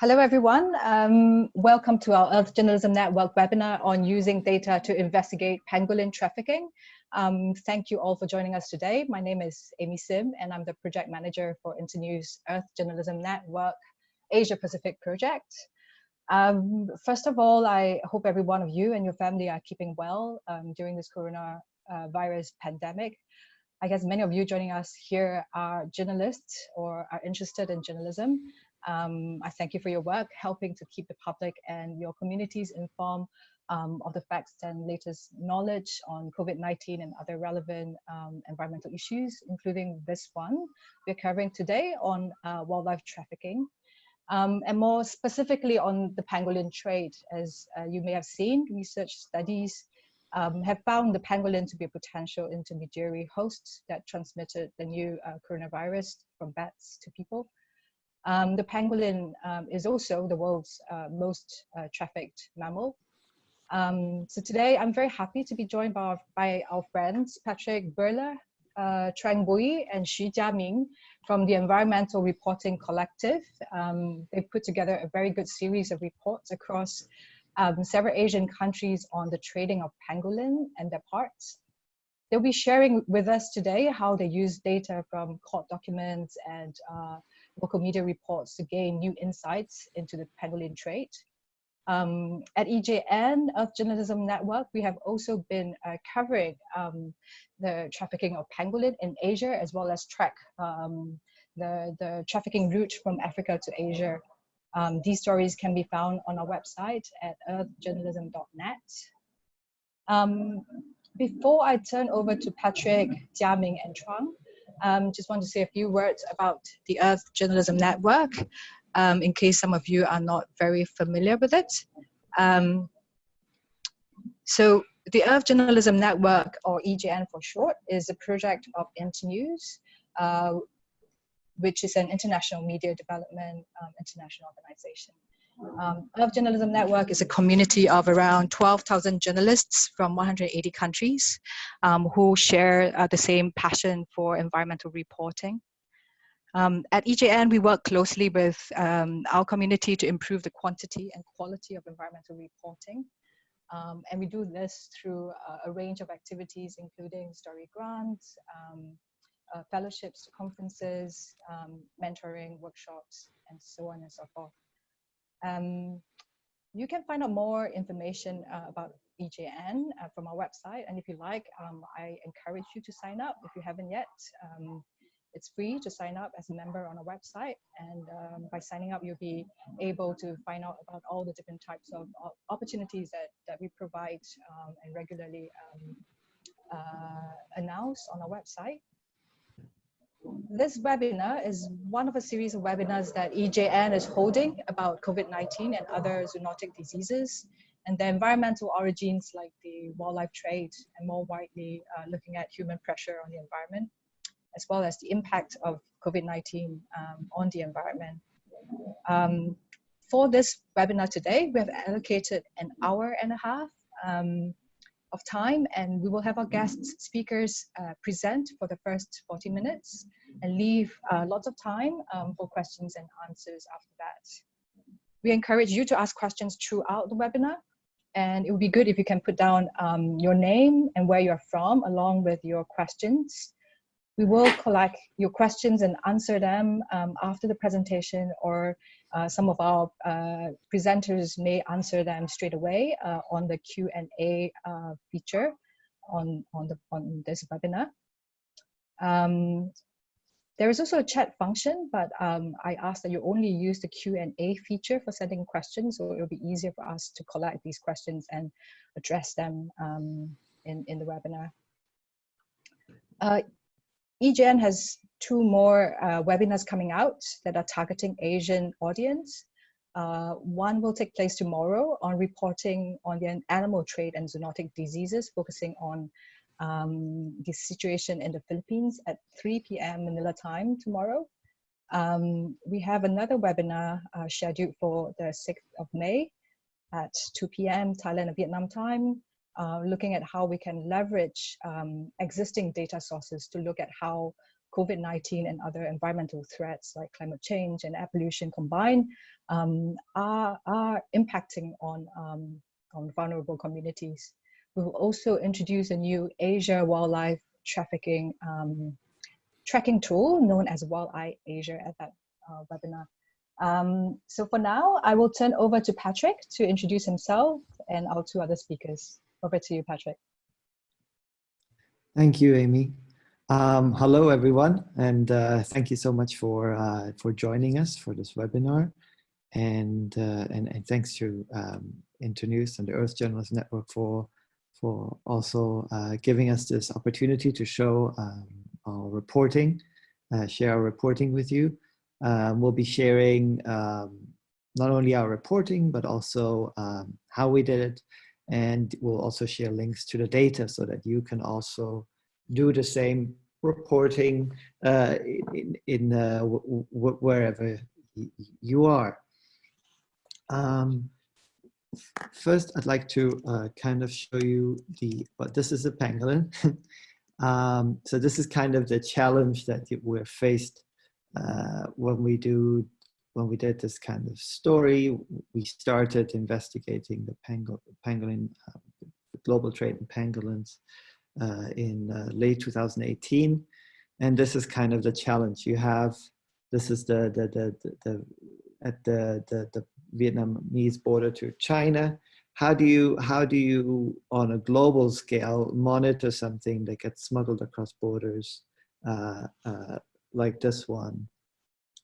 Hello, everyone. Um, welcome to our Earth Journalism Network webinar on using data to investigate pangolin trafficking. Um, thank you all for joining us today. My name is Amy Sim, and I'm the project manager for Internews Earth Journalism Network Asia Pacific project. Um, first of all, I hope every one of you and your family are keeping well um, during this coronavirus uh, pandemic. I guess many of you joining us here are journalists or are interested in journalism. Um, I thank you for your work, helping to keep the public and your communities informed um, of the facts and latest knowledge on COVID-19 and other relevant um, environmental issues, including this one we're covering today on uh, wildlife trafficking. Um, and more specifically on the pangolin trade, as uh, you may have seen, research studies um, have found the pangolin to be a potential intermediary host that transmitted the new uh, coronavirus from bats to people. Um, the pangolin um, is also the world's uh, most uh, trafficked mammal. Um, so today I'm very happy to be joined by our, by our friends Patrick Boehler, uh, Trang Bui and Xu Jiaming from the Environmental Reporting Collective. Um, they've put together a very good series of reports across um, several Asian countries on the trading of pangolin and their parts. They'll be sharing with us today how they use data from court documents and uh, local media reports to gain new insights into the pangolin trade. Um, at EJN, Earth Journalism Network, we have also been uh, covering um, the trafficking of pangolin in Asia, as well as track um, the, the trafficking route from Africa to Asia. Um, these stories can be found on our website at earthjournalism.net. Um, before I turn over to Patrick, Jiaming, and Trang, um, just want to say a few words about the Earth Journalism Network, um, in case some of you are not very familiar with it. Um, so the Earth Journalism Network, or EJN for short, is a project of Internews, uh, which is an international media development um, international organization. Um, Earth Journalism Network is a community of around 12,000 journalists from 180 countries um, who share uh, the same passion for environmental reporting. Um, at EJN, we work closely with um, our community to improve the quantity and quality of environmental reporting. Um, and we do this through uh, a range of activities, including story grants, um, uh, fellowships, conferences, mentoring, workshops, and so on and so forth. Um, you can find out more information uh, about EJN uh, from our website. And if you like, um, I encourage you to sign up if you haven't yet. Um, it's free to sign up as a member on our website. And um, by signing up, you'll be able to find out about all the different types of opportunities that, that we provide um, and regularly um, uh, announce on our website this webinar is one of a series of webinars that EJN is holding about COVID-19 and other zoonotic diseases and the environmental origins like the wildlife trade and more widely uh, looking at human pressure on the environment, as well as the impact of COVID-19 um, on the environment. Um, for this webinar today, we have allocated an hour and a half um, of time and we will have our guest speakers uh, present for the first 40 minutes and leave uh, lots of time um, for questions and answers after that. We encourage you to ask questions throughout the webinar and it would be good if you can put down um, your name and where you're from along with your questions. We will collect your questions and answer them um, after the presentation or uh, some of our uh, presenters may answer them straight away uh, on the Q&A uh, feature on, on, the, on this webinar. Um, there is also a chat function, but um, I ask that you only use the Q&A feature for sending questions, so it'll be easier for us to collect these questions and address them um, in, in the webinar. EJN has two more uh, webinars coming out that are targeting Asian audience. Uh, one will take place tomorrow on reporting on the animal trade and zoonotic diseases, focusing on um, the situation in the Philippines at 3 p.m. Manila time tomorrow. Um, we have another webinar uh, scheduled for the 6th of May at 2 p.m. Thailand and Vietnam time, uh, looking at how we can leverage um, existing data sources to look at how COVID-19 and other environmental threats like climate change and air pollution combined um, are, are impacting on, um, on vulnerable communities. We will also introduce a new Asia wildlife trafficking um, tracking tool known as WildEye Asia at that uh, webinar. Um, so for now, I will turn over to Patrick to introduce himself and our two other speakers. Over to you, Patrick. Thank you, Amy. Um, hello, everyone, and uh, thank you so much for uh, for joining us for this webinar, and uh, and, and thanks to um, Internews and the Earth Journalist Network for for also uh, giving us this opportunity to show um, our reporting, uh, share our reporting with you. Um, we'll be sharing um, not only our reporting, but also um, how we did it. And we'll also share links to the data so that you can also do the same reporting uh, in, in uh, wherever you are. Um, first, I'd like to uh, kind of show you the, but this is a pangolin. um, so this is kind of the challenge that we're faced uh, when we do when we did this kind of story, we started investigating the pangolin, pangolin uh, global trade in pangolins uh, in uh, late 2018. And this is kind of the challenge you have. This is the, the, the, the, the at the, the, the Vietnamese border to China. How do you, how do you, on a global scale, monitor something that gets smuggled across borders uh, uh, like this one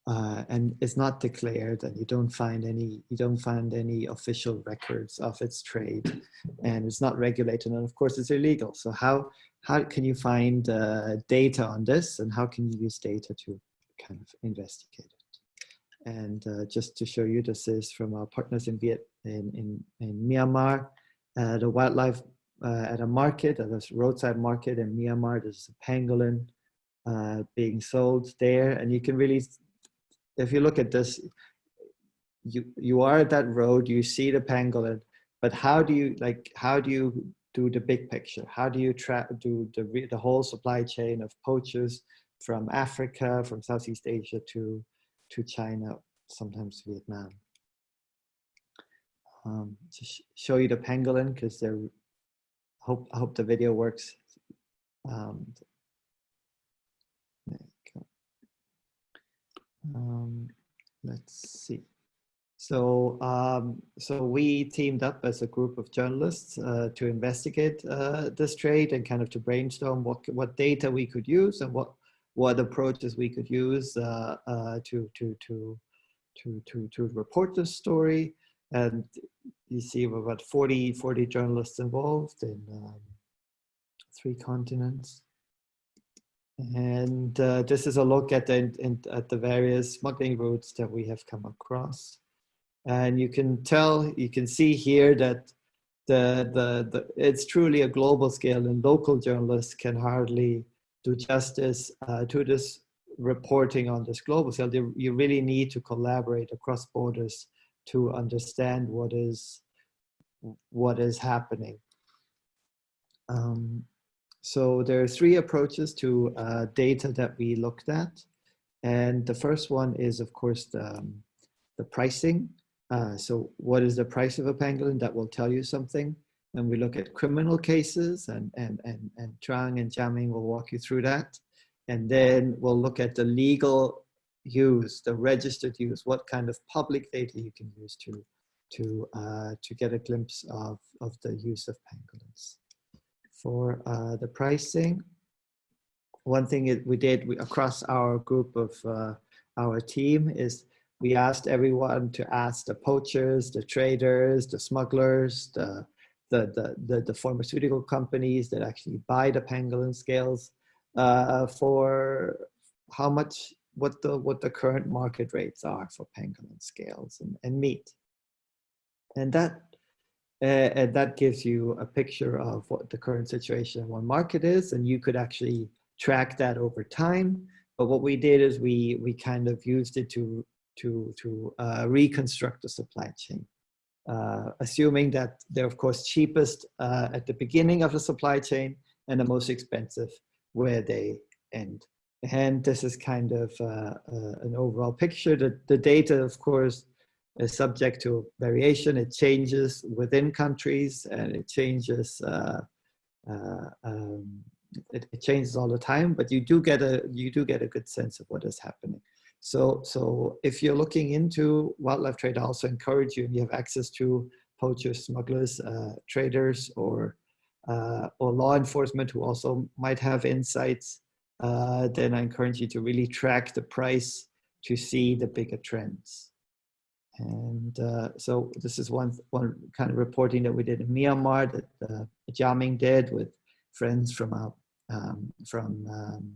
uh, and it's not declared and you don't find any you don't find any official records of its trade and it's not regulated and of course it's illegal. So how how can you find uh, data on this and how can you use data to kind of investigate it? And uh, just to show you this is from our partners in Viet in in, in Myanmar the wildlife uh, at a market at a roadside market in Myanmar. There's a pangolin uh, being sold there and you can really if you look at this you you are at that road you see the pangolin but how do you like how do you do the big picture? How do you track do the the whole supply chain of poachers from africa from southeast asia to to china sometimes vietnam? Um, to sh show you the pangolin because they're hope I hope the video works. Um, Um, let's see. So, um, so we teamed up as a group of journalists uh, to investigate uh, this trade and kind of to brainstorm what what data we could use and what what approaches we could use uh, uh to to to to to to report this story. And you see, got 40 40 journalists involved in um, three continents. And uh, this is a look at the, in, at the various smuggling routes that we have come across. And you can tell, you can see here that the, the, the, it's truly a global scale and local journalists can hardly do justice uh, to this reporting on this global scale. You really need to collaborate across borders to understand what is, what is happening. Um, so there are three approaches to uh, data that we looked at. And the first one is, of course, the, um, the pricing. Uh, so what is the price of a pangolin? That will tell you something. And we look at criminal cases and, and, and, and Trang and Jiaming will walk you through that. And then we'll look at the legal use, the registered use, what kind of public data you can use to, to, uh, to get a glimpse of, of the use of pangolins for uh, the pricing. One thing we did we, across our group of uh, our team is we asked everyone to ask the poachers, the traders, the smugglers, the, the, the, the, the pharmaceutical companies that actually buy the pangolin scales uh, for how much, what the, what the current market rates are for pangolin scales and, and meat. And that and that gives you a picture of what the current situation in one market is, and you could actually track that over time. But what we did is we we kind of used it to to to uh, reconstruct the supply chain, uh, assuming that they're of course cheapest uh, at the beginning of the supply chain and the most expensive where they end. and this is kind of uh, uh, an overall picture. The, the data, of course, is subject to variation. It changes within countries and it changes, uh, uh, um, it, it, changes all the time, but you do get a, you do get a good sense of what is happening. So, so if you're looking into wildlife trade, I also encourage you and you have access to poachers, smugglers, uh, traders, or, uh, or law enforcement who also might have insights, uh, then I encourage you to really track the price to see the bigger trends. And uh, so this is one, one kind of reporting that we did in Myanmar that uh, did with friends from, our, um, from um,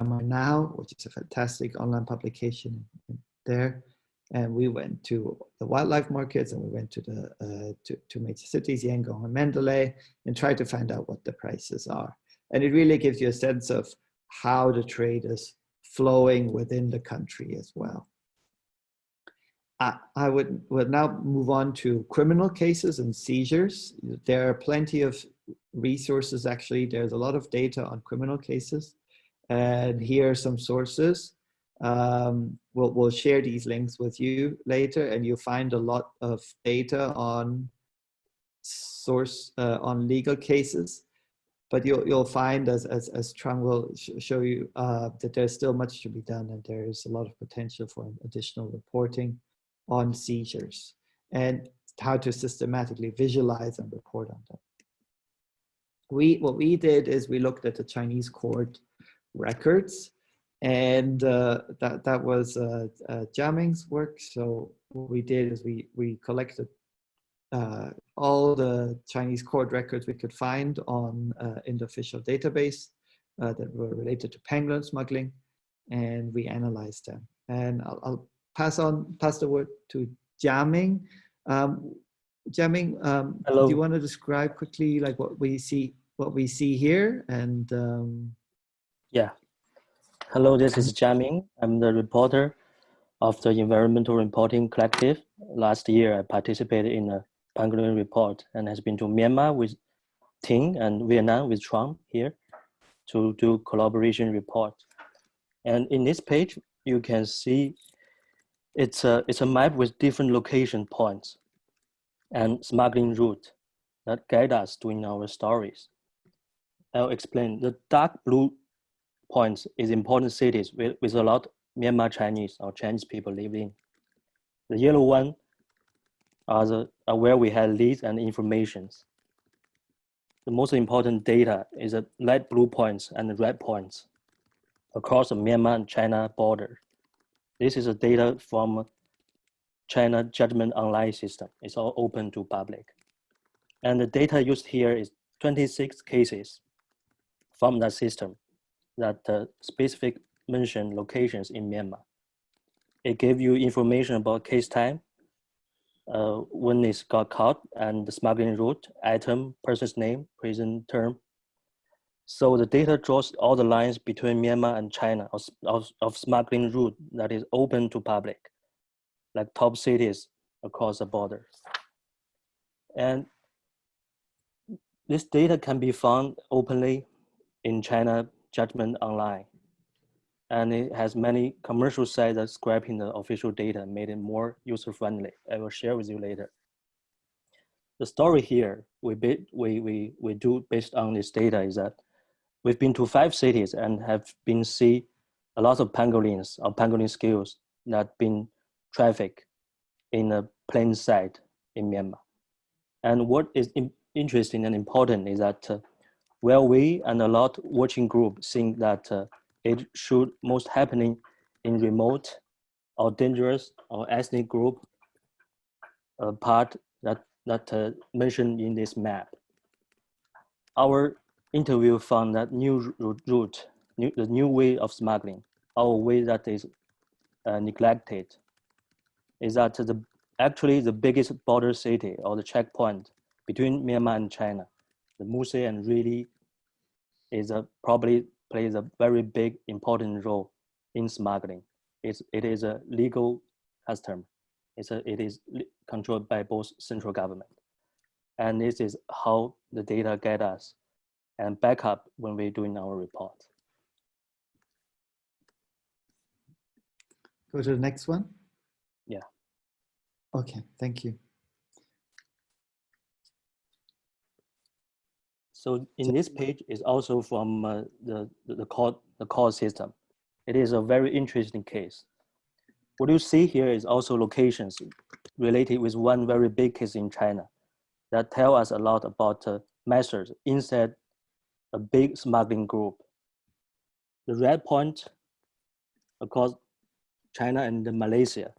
Myanmar Now, which is a fantastic online publication there. And we went to the wildlife markets and we went to the uh, to major cities, Yangon and Mandalay, and tried to find out what the prices are. And it really gives you a sense of how the trade is flowing within the country as well. I, I would, would now move on to criminal cases and seizures. There are plenty of resources actually. There's a lot of data on criminal cases. And here are some sources. Um, we'll, we'll share these links with you later and you'll find a lot of data on source uh, on legal cases but you'll, you'll find as, as, as Trang will sh show you uh, that there's still much to be done and there is a lot of potential for additional reporting on seizures and how to systematically visualize and report on them. We, what we did is we looked at the Chinese court records and uh, that, that was uh, uh, Jiaming's work. So what we did is we, we collected uh, all the Chinese court records we could find on uh, in the official database uh, that were related to pangolin smuggling and we analyzed them. And I'll, I'll pass on pass the word to Jiaming. Um, Jiaming, um, do you want to describe quickly like what we see what we see here and um... yeah. Hello, this is Jiaming. I'm the reporter of the Environmental Reporting Collective. Last year, I participated in a pangolin report and has been to Myanmar with Ting and Vietnam with Trang here to do collaboration report. And in this page, you can see it's a, it's a map with different location points and smuggling route that guide us doing our stories. I'll explain. The dark blue points is important cities with, with a lot Myanmar Chinese or Chinese people living. The yellow one are, the, are where we have leads and informations. The most important data is the light blue points and the red points across the Myanmar and China border. This is a data from China Judgment Online system. It's all open to public. And the data used here is 26 cases from that system that uh, specific mention locations in Myanmar. It gave you information about case time, uh, when it got caught, and the smuggling route, item, person's name, prison term, so the data draws all the lines between Myanmar and China of, of, of smuggling route that is open to public, like top cities across the border. And this data can be found openly in China Judgment Online. And it has many commercial sites that scraping the official data, made it more user-friendly. I will share with you later. The story here we, we, we, we do based on this data is that We've been to five cities and have been see a lot of pangolins or pangolin skills that been trafficked in a plain sight in Myanmar. And what is interesting and important is that uh, we and a lot watching group think that uh, it should most happening in remote or dangerous or ethnic group uh, part that, that uh, mentioned in this map. Our interview found that new route, new, the new way of smuggling, our way that is uh, neglected, is that the actually the biggest border city or the checkpoint between Myanmar and China, the Muse and Ruili is a probably plays a very big important role in smuggling. It's, it is a legal custom. It's a, it is controlled by both central government. And this is how the data get us and backup when we're doing our report. go to the next one? Yeah. Okay, thank you. So in this page is also from uh, the, the, the court, the court system. It is a very interesting case. What you see here is also locations related with one very big case in China that tell us a lot about uh, methods inside a big smuggling group. The red point across China and Malaysia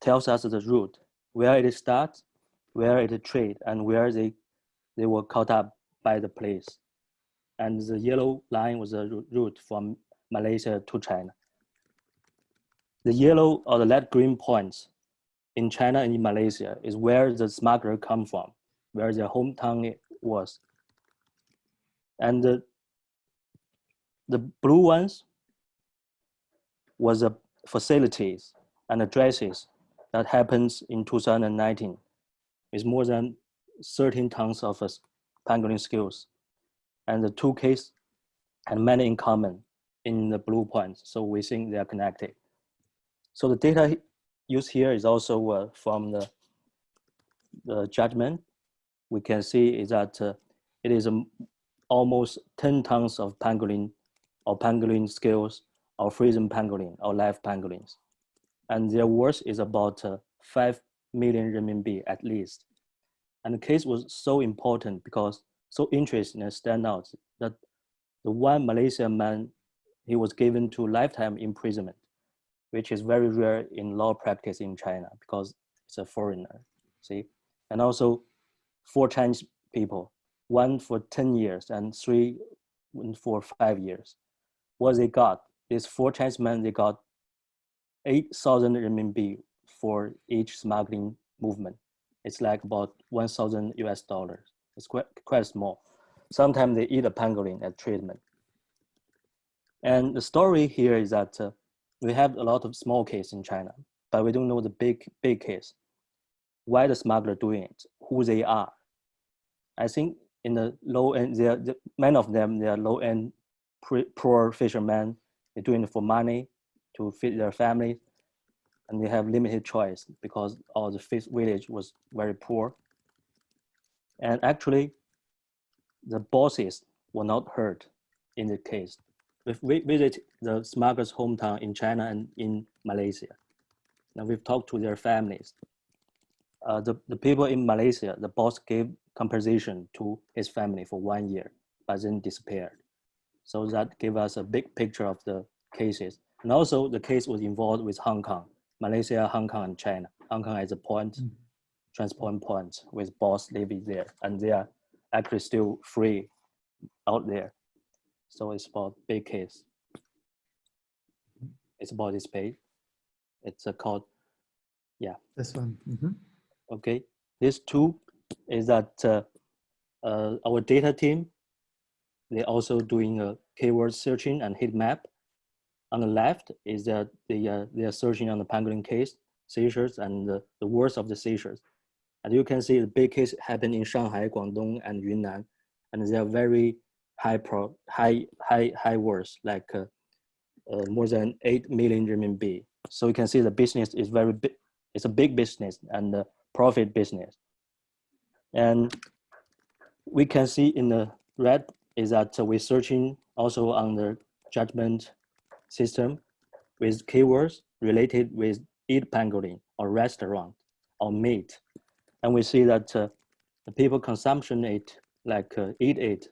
tells us the route, where it starts, where it trade, and where they they were caught up by the police. And the yellow line was the route from Malaysia to China. The yellow or the light green points in China and in Malaysia is where the smuggler come from, where their hometown was. And the, the blue ones was the facilities and addresses that happens in 2019 is more than 13 tons of uh, pangolin skills. And the two cases had many in common in the blue points. So we think they are connected. So the data used here is also uh, from the, the judgment. We can see is that uh, it is um, almost 10 tons of pangolin or pangolin scales or frozen pangolin or live pangolins. And their worth is about uh, 5 million renminbi at least. And the case was so important because so interesting and stand out that the one Malaysian man, he was given to lifetime imprisonment, which is very rare in law practice in China because it's a foreigner, see? And also four Chinese people, one for 10 years and three for five years. What they got, these four Chinese men, they got 8,000 RMB for each smuggling movement it's like about 1,000 US dollars. It's quite, quite small. Sometimes they eat a pangolin as treatment. And the story here is that uh, we have a lot of small case in China, but we don't know the big, big case. Why the smuggler doing it, who they are. I think in the low end, they're, many of them, they are low end poor fishermen. They're doing it for money to feed their families and they have limited choice because all the fish village was very poor. And actually, the bosses were not hurt in the case. We visit the smugglers' hometown in China and in Malaysia. Now we've talked to their families. Uh, the, the people in Malaysia, the boss gave compensation to his family for one year, but then disappeared. So that gave us a big picture of the cases. And also the case was involved with Hong Kong. Malaysia, Hong Kong, and China. Hong Kong is a point, mm. transport point with boss living there, and they are actually still free out there. So it's about big case. It's about this page. It's a called, yeah. This one. Mm -hmm. Okay. This two is that uh, uh, our data team, they're also doing a keyword searching and heat map on the left is that they, uh, they are searching on the pangolin case, seizures, and the, the worst of the seizures. And you can see the big case happened in Shanghai, Guangdong, and Yunnan, and they are very high pro, high, high, high worth, like uh, uh, more than 8 million renminbi. So you can see the business is very big, it's a big business and a profit business. And we can see in the red is that we're searching also on the judgment system with keywords related with eat pangolin or restaurant or meat. And we see that uh, the people consumption it like uh, eat it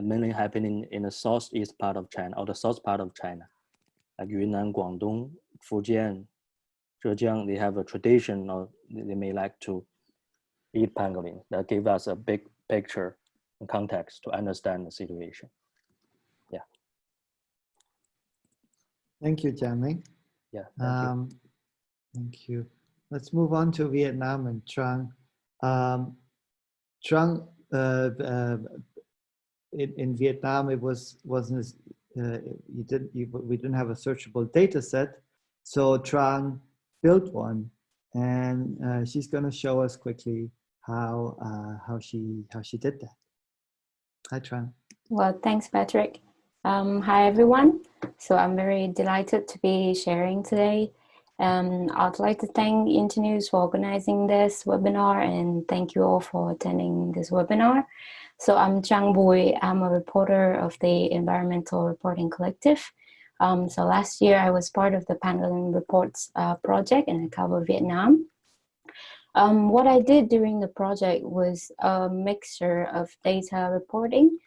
mainly happening in the southeast part of China or the south part of China. Like Yunnan, Guangdong, Fujian, Zhejiang, they have a tradition or they may like to eat pangolin. That gives us a big picture and context to understand the situation. Yeah. Thank you, Jiaming. Yeah. Thank, um, you. thank you. Let's move on to Vietnam and Trang. Um, Trang, uh, uh, in, in, Vietnam, it was wasn't as, uh, you didn't you, we didn't have a searchable data set, so Trang built one, and uh, she's going to show us quickly how uh, how she how she did that. Hi, Trang. Well, thanks, Patrick. Um, hi, everyone. So I'm very delighted to be sharing today. Um, I'd like to thank Internews for organizing this webinar and thank you all for attending this webinar. So I'm Trang Bui. I'm a reporter of the Environmental Reporting Collective. Um, so last year I was part of the Pangolin Reports uh, project and I cover Vietnam. Um, what I did during the project was a mixture of data reporting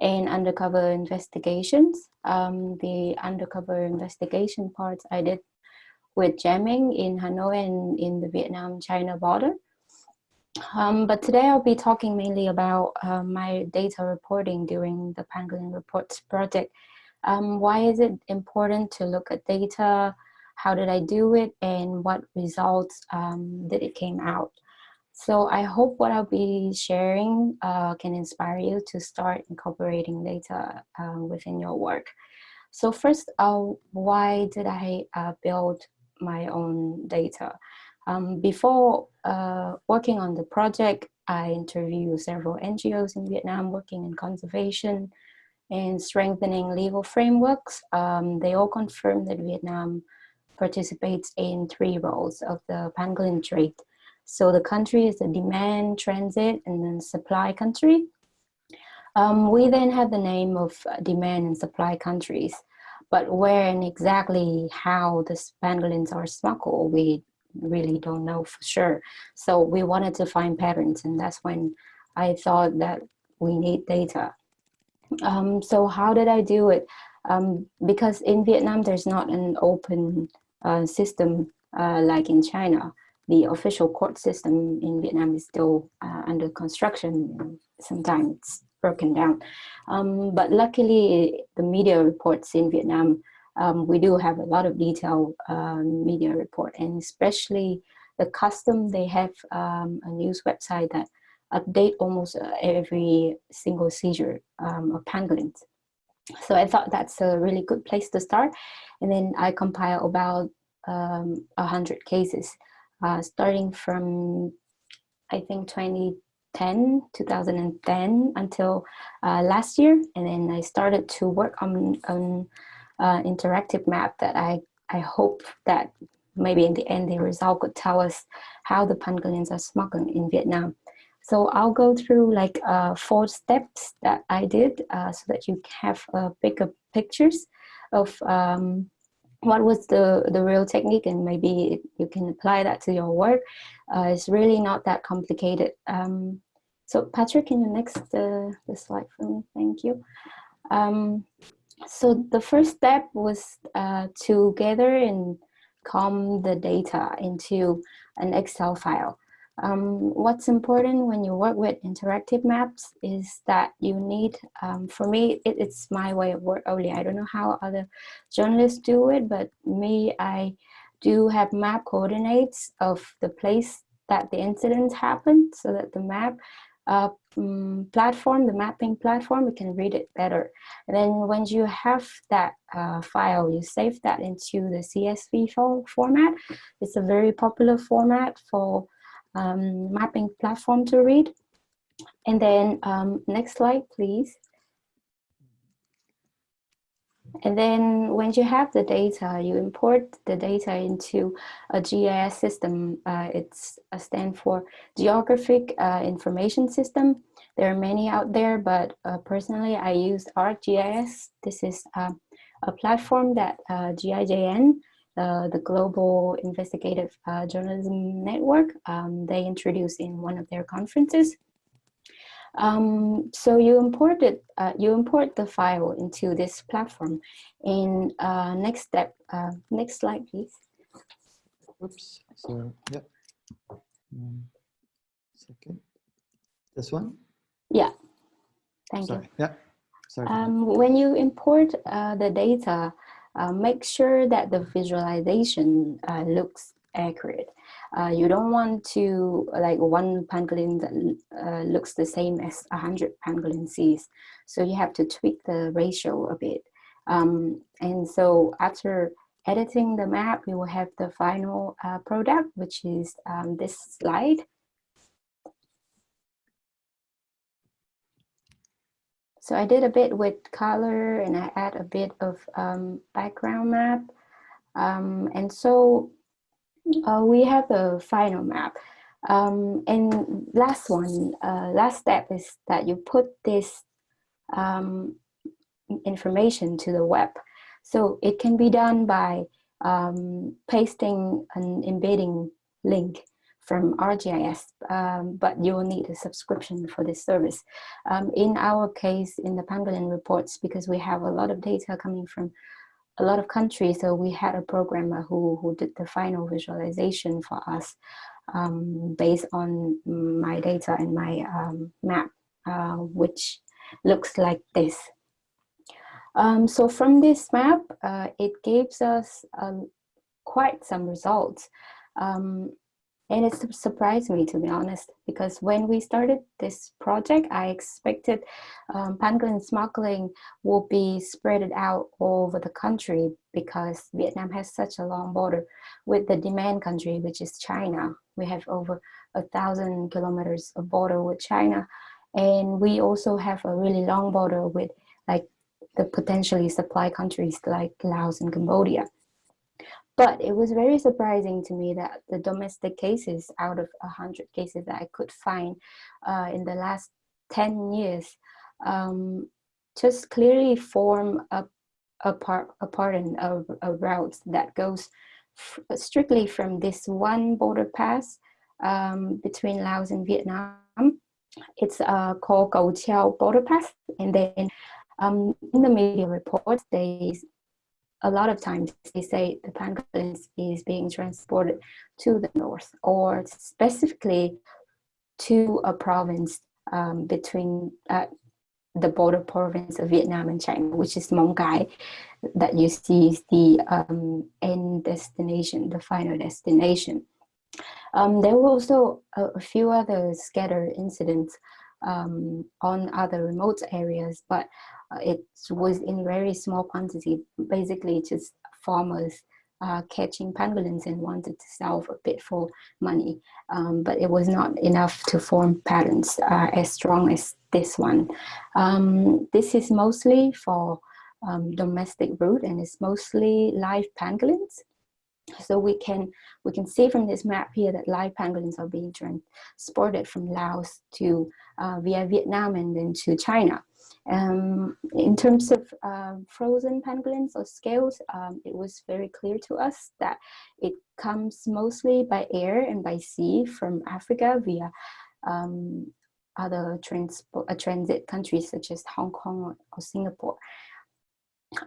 and undercover investigations. Um, the undercover investigation parts I did with Jiaming in Hanoi and in the Vietnam-China border. Um, but today I'll be talking mainly about uh, my data reporting during the Pangolin Reports project. Um, why is it important to look at data? How did I do it? And what results um, did it came out? So I hope what I'll be sharing uh, can inspire you to start incorporating data uh, within your work. So first, uh, why did I uh, build my own data? Um, before uh, working on the project, I interviewed several NGOs in Vietnam working in conservation and strengthening legal frameworks. Um, they all confirm that Vietnam participates in three roles of the pangolin trade so the country is a demand, transit, and then supply country. Um, we then have the name of uh, demand and supply countries, but where and exactly how the pangolins are smuggled, we really don't know for sure. So we wanted to find patterns, and that's when I thought that we need data. Um, so how did I do it? Um, because in Vietnam, there's not an open uh, system uh, like in China the official court system in Vietnam is still uh, under construction. Sometimes it's broken down. Um, but luckily, the media reports in Vietnam, um, we do have a lot of detailed um, media report, and especially the custom, they have um, a news website that update almost uh, every single seizure um, of pangolins. So I thought that's a really good place to start. And then I compile about um, a hundred cases uh, starting from I think 2010, 2010 until uh, last year. And then I started to work on an uh, interactive map that I, I hope that maybe in the end the result could tell us how the pangolins are smuggled in Vietnam. So I'll go through like uh, four steps that I did uh, so that you have uh, bigger pictures of um, what was the, the real technique and maybe you can apply that to your work. Uh, it's really not that complicated. Um, so Patrick, can you next uh, the slide for me? Thank you. Um, so the first step was uh, to gather and comb the data into an Excel file. Um, what's important when you work with interactive maps is that you need, um, for me, it, it's my way of work only. I don't know how other journalists do it, but me, I do have map coordinates of the place that the incident happened so that the map uh, um, platform, the mapping platform, we can read it better. And then once you have that uh, file, you save that into the CSV format. It's a very popular format for um, mapping platform to read. And then um, next slide, please. And then when you have the data, you import the data into a GIS system. Uh, it's a stand for Geographic uh, Information System. There are many out there, but uh, personally I use ArcGIS. This is uh, a platform that uh, GIJN uh, the Global Investigative uh, Journalism Network, um, they introduced in one of their conferences. Um, so you import it, uh, you import the file into this platform. In uh, next step, uh, next slide, please. Oops. So yeah. Um, second. This one. Yeah. Thank Sorry. you. Yeah. Sorry. Um, when you import uh, the data, uh, make sure that the visualization uh, looks accurate. Uh, you don't want to like one pangolin that uh, looks the same as a hundred pangolin sees. So you have to tweak the ratio a bit. Um, and so after editing the map, we will have the final uh, product, which is um, this slide. So I did a bit with color and I add a bit of um, background map. Um, and so uh, we have the final map. Um, and last one, uh, last step is that you put this um, information to the web. So it can be done by um, pasting an embedding link from ArcGIS, um, but you will need a subscription for this service. Um, in our case, in the Pangolin reports, because we have a lot of data coming from a lot of countries, so we had a programmer who, who did the final visualization for us um, based on my data and my um, map, uh, which looks like this. Um, so from this map, uh, it gives us um, quite some results. Um, and it surprised me, to be honest, because when we started this project, I expected um, pangolin smuggling will be spread out all over the country because Vietnam has such a long border with the demand country, which is China. We have over a thousand kilometers of border with China. And we also have a really long border with like the potentially supply countries like Laos and Cambodia. But it was very surprising to me that the domestic cases out of 100 cases that I could find uh, in the last 10 years um, just clearly form a, a, part, a of a route that goes strictly from this one border pass um, between Laos and Vietnam. It's uh, called Cầu Treo border pass. And then um, in the media reports, they a lot of times they say the pangolin is being transported to the north or specifically to a province um, between uh, the border province of Vietnam and China, which is Mong Cái, that you see is the um, end destination, the final destination. Um, there were also a, a, few other scattered incidents um, on other remote areas, but it was in very small quantity, basically just farmers uh, catching pangolins and wanted to sell a bit for money, um, but it was not enough to form patterns uh, as strong as this one. Um, this is mostly for um, domestic route and it's mostly live pangolins. So we can we can see from this map here that live pangolins are being transported from Laos to uh, via Vietnam and then to China. Um, in terms of uh, frozen pangolins or scales, um, it was very clear to us that it comes mostly by air and by sea from Africa via um, other transport, uh, transit countries such as Hong Kong or, or Singapore.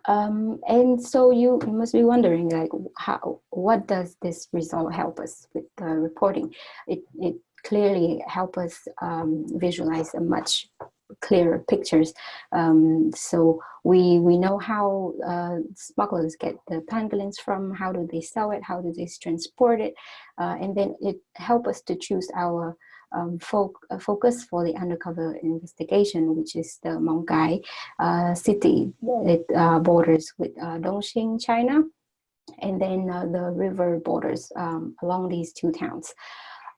Um, and so you, you must be wondering like how what does this result help us with the reporting? It, it clearly help us um, visualize a much clearer pictures. Um, so we we know how uh, smugglers get the pangolins from, how do they sell it, how do they transport it, uh, and then it help us to choose our um, fo uh, focus for the undercover investigation, which is the Mong Cái uh, city. It uh, borders with uh, Dongxing, China, and then the river borders um, along these two towns.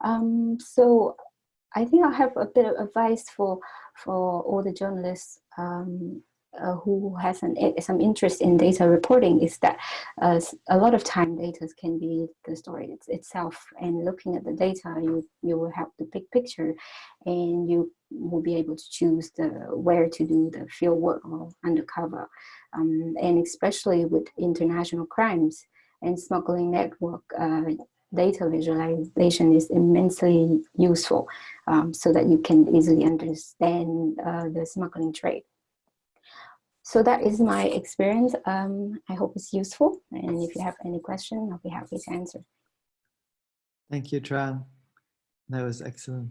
Um, so I think I have a bit of advice for for all the journalists um, uh, who has an, some interest in data reporting is that uh, a lot of time data can be the story it's, itself and looking at the data you you will have the big picture and you will be able to choose the where to do the field work or undercover um, and especially with international crimes and smuggling network uh, data visualization is immensely useful um, so that you can easily understand uh, the smuggling trade. So that is my experience. Um, I hope it's useful. And if you have any question, I'll be happy to answer. Thank you, Trang. That was excellent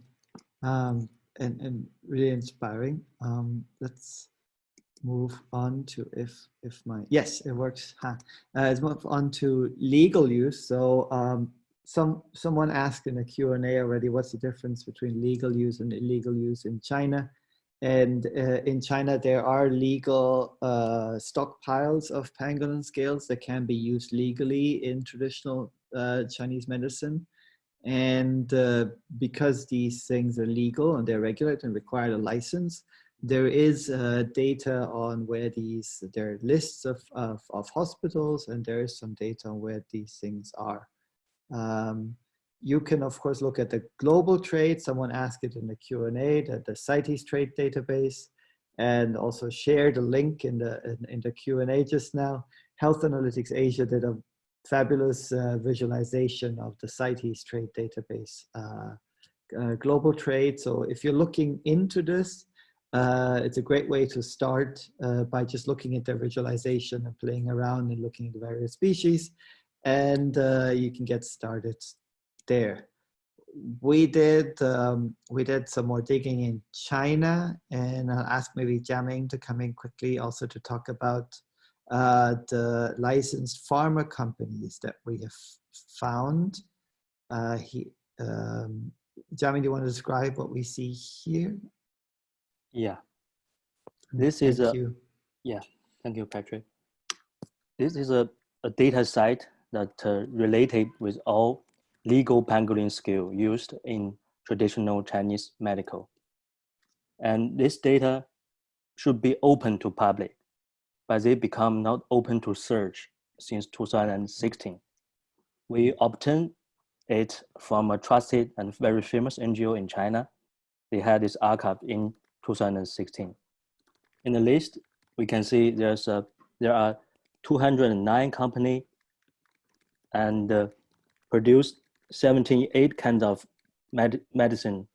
um, and, and really inspiring. Um, let's move on to if if my yes it works huh. uh, let's move on to legal use so um, some someone asked in a Q&A already what's the difference between legal use and illegal use in China. And uh, in China, there are legal uh, stockpiles of pangolin scales that can be used legally in traditional uh, Chinese medicine. And uh, because these things are legal and they're regulated and require a license, there is uh, data on where these, there are lists of, of, of, hospitals and there is some data on where these things are. Um, you can of course look at the global trade. Someone asked it in the Q&A, that the CITES trade database and also share the link in the, in, in the Q&A just now. Health Analytics Asia did a fabulous uh, visualization of the CITES trade database uh, uh, global trade. So if you're looking into this, uh, it's a great way to start uh, by just looking at the visualization and playing around and looking at the various species. And uh, you can get started there. We did um, we did some more digging in China, and I'll ask maybe Jiaming to come in quickly also to talk about uh, the licensed pharma companies that we have found. Uh, he, um, Jiaming, do you want to describe what we see here? Yeah. This Thank is a, you. yeah, thank you, Patrick. This is a, a data site that uh, related with all legal pangolin scale used in traditional Chinese medical. And this data should be open to public, but they become not open to search since 2016. We obtained it from a trusted and very famous NGO in China. They had this archive in 2016. In the list, we can see there's a, there are 209 company and uh, produced 78 kinds of med medicine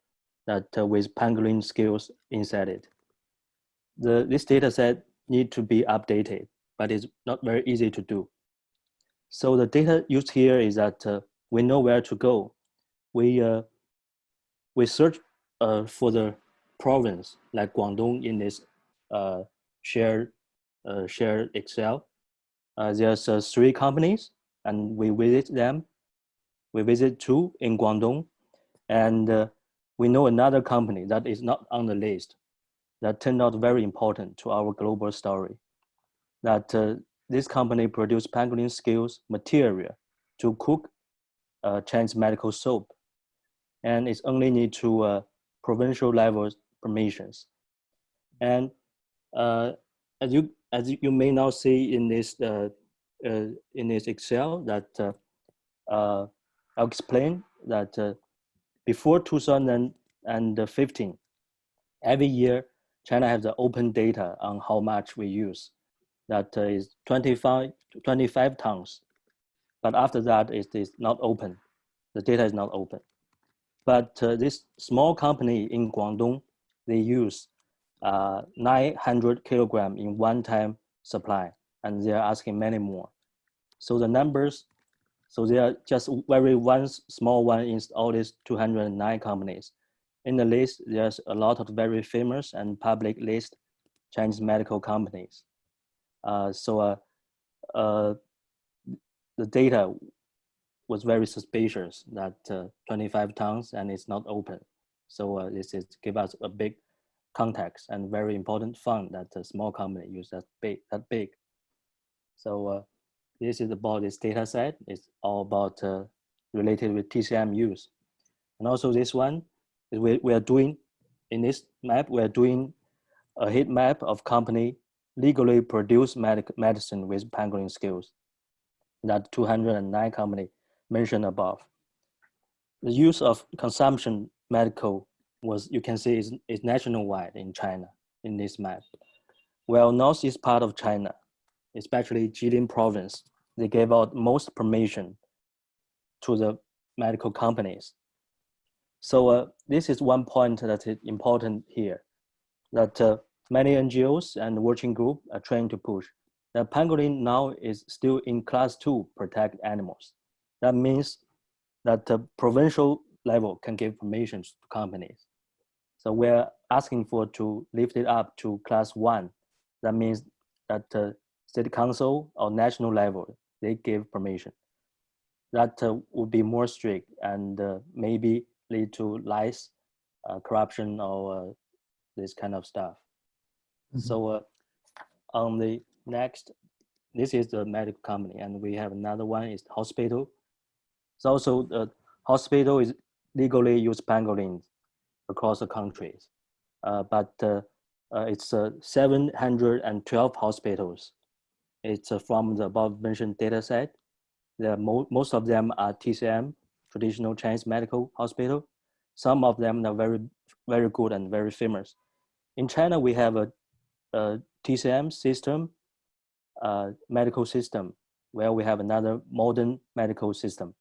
that uh, with pangolin skills inside it. The, this data set need to be updated, but it's not very easy to do. So the data used here is that uh, we know where to go. We, uh, we search uh, for the province like Guangdong in this uh, shared, uh, shared Excel. There's three companies and we visit them. We visit two in Guangdong and uh, we know another company that is not on the list that turned out very important to our global story. That uh, this company produced pangolin scales material to cook uh, Chinese medical soap. And it's only need to uh, provincial level permissions. And uh, as you as you may now see in this uh, uh, in this Excel that uh, I'll explain that uh, before 2015, every year China has the open data on how much we use. That is 25 25 tons, but after that it is not open. The data is not open. But this small company in Guangdong they use uh, 900 kilogram in one time supply and they're asking many more. So the numbers, so they are just very one small one in all these 209 companies. In the list, there's a lot of very famous and public list Chinese medical companies. Uh, so uh, uh, the data was very suspicious that uh, 25 tons and it's not open. So uh, this is give us a big context and very important fund that a small company use that big. That big. So uh, this is about this data set. It's all about uh, related with TCM use. And also this one is we, we are doing, in this map, we are doing a heat map of company legally produce medic medicine with pangolin skills. That 209 company mentioned above the use of consumption medical was, you can see, is, is nationwide in China in this map. Well, northeast part of China, especially Jilin province, they gave out most permission to the medical companies. So uh, this is one point that is important here, that uh, many NGOs and working group are trying to push. The pangolin now is still in class two protect animals. That means that the provincial level can give permissions to companies. So we're asking for to lift it up to class one. That means that uh, state council or national level, they give permission. That uh, would be more strict and uh, maybe lead to lice, uh, corruption or uh, this kind of stuff. Mm -hmm. So uh, on the next, this is the medical company and we have another one is hospital so also the hospital is legally use pangolins across the countries. Uh, but uh, uh, it's uh, 712 hospitals. It's from the above mentioned data set. The mo most of them are TCM, traditional Chinese medical hospital. Some of them are very, very good and very famous. In China, we have a, a TCM system, uh, medical system, where we have another modern medical system.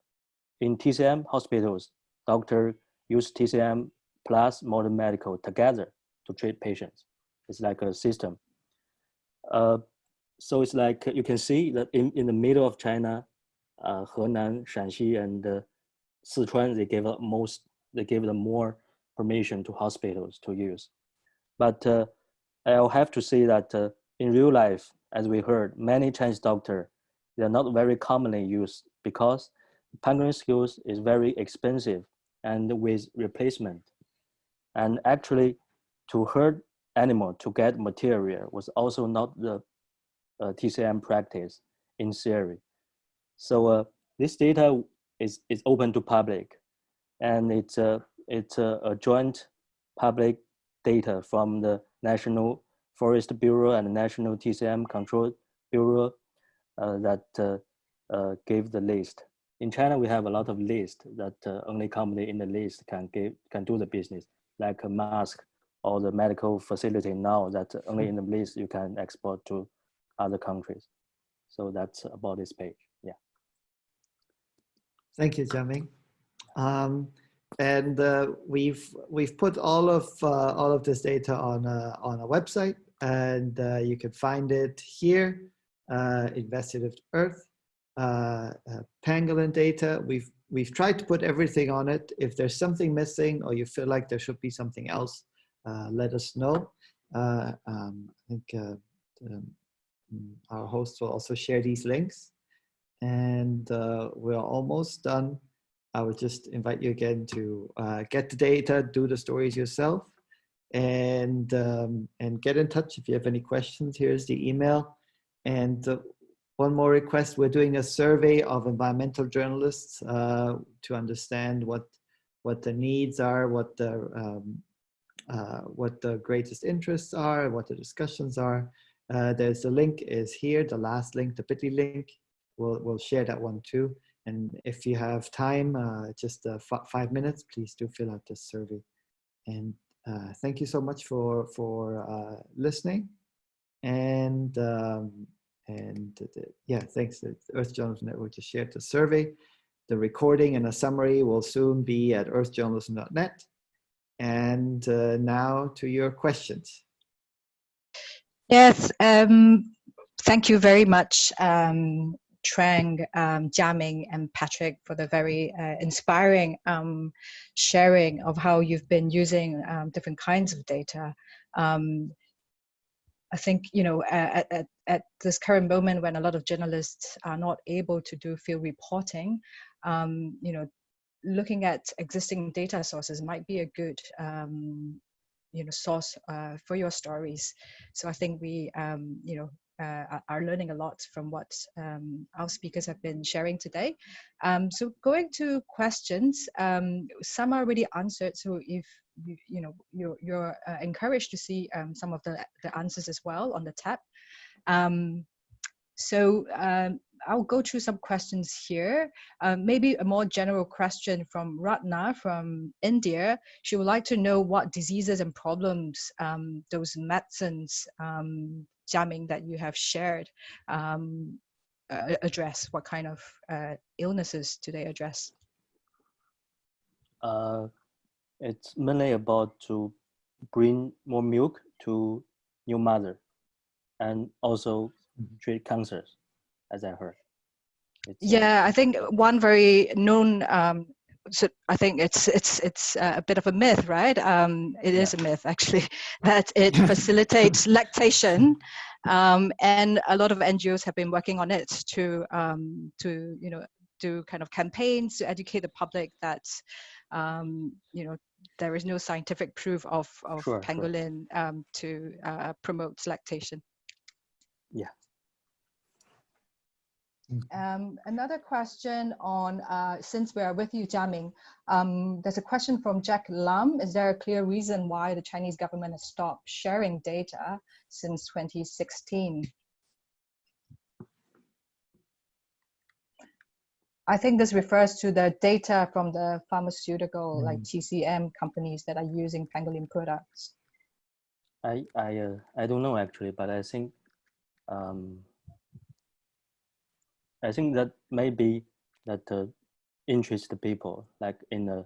In TCM hospitals, doctor use TCM plus modern medical together to treat patients. It's like a system. Uh, so it's like you can see that in, in the middle of China, uh, Henan, Shanxi, and uh, Sichuan, they gave up most, they gave them more permission to hospitals to use. But uh, I'll have to say that uh, in real life, as we heard, many Chinese doctors, they're not very commonly used because pangolin skills is very expensive and with replacement. And actually, to hurt animal to get material was also not the TCM practice in theory. So uh, this data is, is open to public and it's, a, it's a, a joint public data from the National Forest Bureau and National TCM Control Bureau uh, that uh, uh, gave the list. In China, we have a lot of lists that uh, only company in the list can give, can do the business, like a mask or the medical facility now that only in the list you can export to other countries. So that's about this page. Yeah. Thank you, Jiaming. Um, and uh, we've we've put all of uh, all of this data on a, on a website, and uh, you can find it here. Uh, Investigative Earth, uh, uh, pangolin data. We've we've tried to put everything on it. If there's something missing, or you feel like there should be something else, let us know. Um, I think um, our host will also share these links, and we're almost done. I would just invite you again to uh, get the data, do the stories yourself, and um, and get in touch if you have any questions. Here's the email. And uh, one more request, we're doing a survey of environmental journalists uh, to understand what what the needs are, what the um, uh, what the greatest interests are, what the discussions are. Uh, there's the link is here, the last link, the bit.ly link. We'll, we'll share that one too. And if you have time, uh, just uh, five minutes, please do fill out this survey. And uh, thank you so much for, for uh, listening. And, um, and yeah, thanks. The Earth Journalism Network just shared the survey. The recording and a summary will soon be at earthjournalism.net. And now to your questions. Yes, um, thank you very much, um, Trang, um, Jiaming, and Patrick for the very uh, inspiring um, sharing of how you've been using um, different kinds of data. Um, I think, you know, at, at, at, this current moment when a lot of journalists are not able to do field reporting, um, you know, looking at existing data sources might be a good um, you know source uh, for your stories so i think we um, you know uh, are learning a lot from what um, our speakers have been sharing today. Um, so going to questions, um, some are already answered. So if you, you know you're, you're uh, encouraged to see um, some of the, the answers as well on the tab. Um, so um, I'll go through some questions here. Um, maybe a more general question from Ratna from India. She would like to know what diseases and problems um, those medicines um, Jiaming that you have shared um, uh, address. What kind of uh, illnesses do they address? Uh, it's mainly about to bring more milk to new mother and also mm-hmm. treat cancers as I heard. It's, uh, yeah, I think one very known. Um, so I think it's it's it's a bit of a myth, right? Um, it is a myth actually that it facilitates lactation, um, and a lot of NGOs have been working on it to um, to you know do kind of campaigns to educate the public that um, you know there is no scientific proof of of sure, pangolin sure. Um, to uh, promote lactation. Yeah. Um, another question on, uh, since we are with you, Jiaming, um, there's a question from Jack Lam. Is there a clear reason why the Chinese government has stopped sharing data since 2016? I think this refers to the data from the pharmaceutical, mm. like TCM companies that are using pangolin products. I I uh, I don't know actually, but I think um, I think that maybe that uh, interest people like in the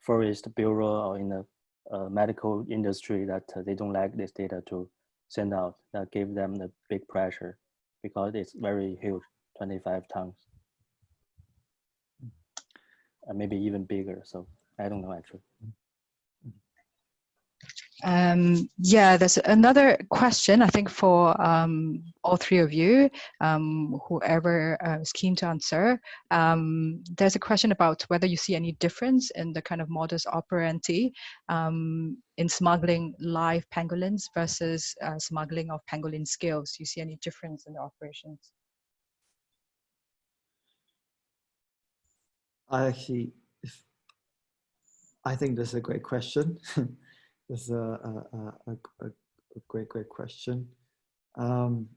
forest bureau or in the uh, medical industry that uh, they don't like this data to send out that give them the big pressure because it's very huge 25 tons. And maybe even bigger so i don't know actually um, yeah, there's another question, I think, for um, all three of you, um, whoever uh, is keen to answer. Um, there's a question about whether you see any difference in the kind of modus operandi um, in smuggling live pangolins versus uh, smuggling of pangolin scales. Do you see any difference in the operations? I actually, I think that's a great question. This is a, a, a, a, great, great question. Um,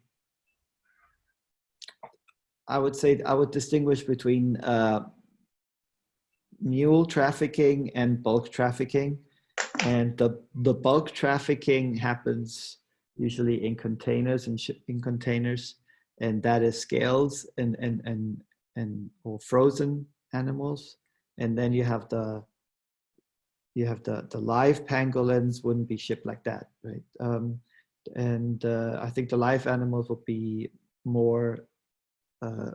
I would say I would distinguish between uh, mule trafficking and bulk trafficking. And the, the bulk trafficking happens usually in containers and shipping containers. And that is scales and, and, and, and or frozen animals. And then you have the you have the, the live pangolins wouldn't be shipped like that, right? Um, and uh, I think the live animals will be more uh,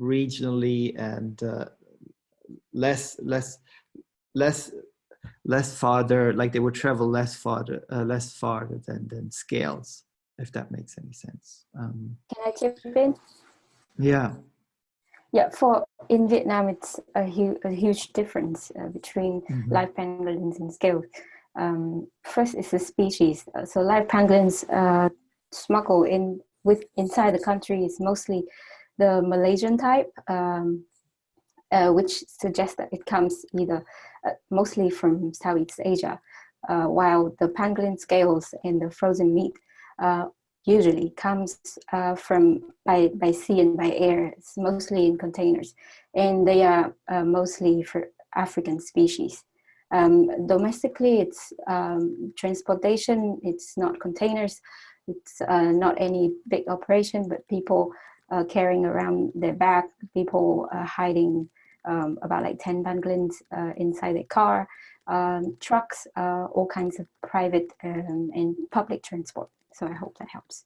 regionally and uh, less less less less farther like they would travel less farther uh, less farther than than scales if that makes any sense. Um, can i chip in? Yeah yeah, for in Vietnam, it's a, hu a huge difference uh, between mm -hmm. live pangolins and scales. Um, first is the species. Uh, so live pangolins uh, smuggle in with inside the country is mostly the Malaysian type, um, uh, which suggests that it comes either uh, mostly from Southeast Asia, uh, while the pangolin scales and the frozen meat usually comes uh, from by, by sea and by air. It's mostly in containers and they are uh, mostly for African species. Um, domestically, it's um, transportation, it's not containers, it's uh, not any big operation, but people uh, carrying around their bag, people uh, hiding um, about like 10 pangolins uh, inside their car, um, trucks, all kinds of private um, and public transport. So I hope that helps.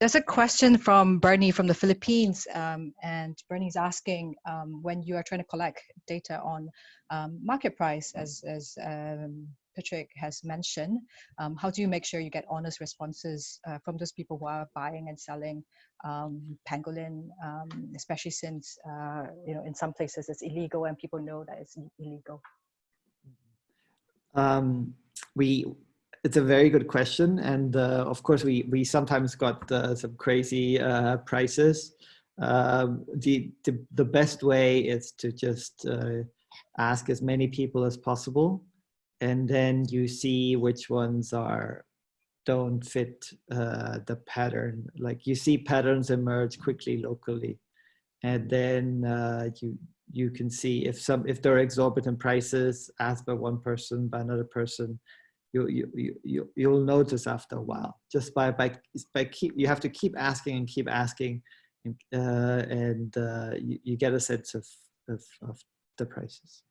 There's a question from Bernie from the Philippines, um, and Bernie's asking um, when you are trying to collect data on um, market price, as, as um, Patrick has mentioned, um, how do you make sure you get honest responses uh, from those people who are buying and selling um, pangolin, especially since uh, you know in some places it's illegal and people know that it's illegal. Um, we it's a very good question, and uh, of course we we sometimes got uh, some crazy uh, prices. Um, the, the the best way is to just uh, ask as many people as possible, and then you see which ones are don't fit uh, the pattern. Like you see patterns emerge quickly locally, and then uh, you you can see if some if there are exorbitant prices asked by one person by another person you you you you'll notice after a while just by by by keep you have to keep asking and keep asking and, uh, and uh, you, you get a sense of, of, of the prices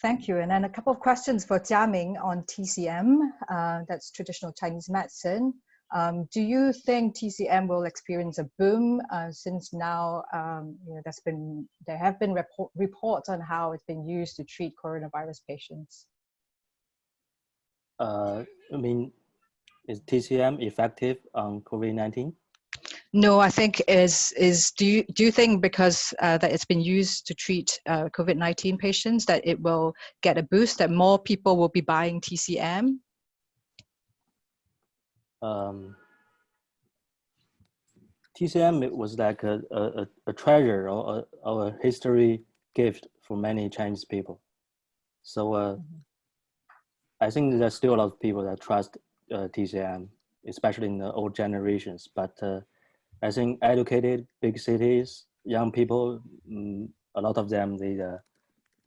Thank you. And then a couple of questions for Jiaming on TCM, uh, that's traditional Chinese medicine. Um, do you think TCM will experience a boom uh, since now um, you know, there's been there have been report, reports on how it's been used to treat coronavirus patients? Uh, I mean, is TCM effective on COVID-19? No, I think is is do you do you think because uh, that it's been used to treat uh, COVID nineteen patients that it will get a boost that more people will be buying TCM um, TCM was like a, a, a treasure or a, or a history gift for many Chinese people. So uh, Mm-hmm. I think there's still a lot of people that trust uh, TCM, especially in the old generations. But uh, I think educated big cities, young people, mm, a lot of them they uh,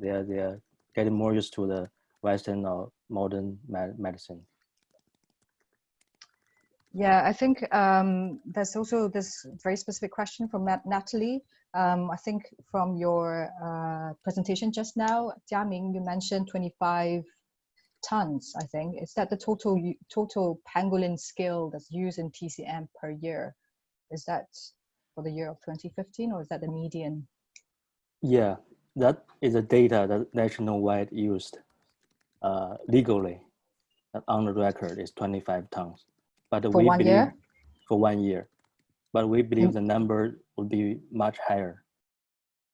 they are they are getting more used to the Western or modern med medicine. Yeah, I think um, there's also this very specific question from Nat- Natalie. Um, I think from your uh, presentation just now, Jiaming, you mentioned 25 tons, I think. Is that the total total pangolin scale that's used in TCM per year? Is that for the year of 2015 or is that the median? Yeah, that is a data that nationwide used uh, legally on the record is 25 tons. But For we one believe year? for one year, but we believe Mm. the number would be much higher.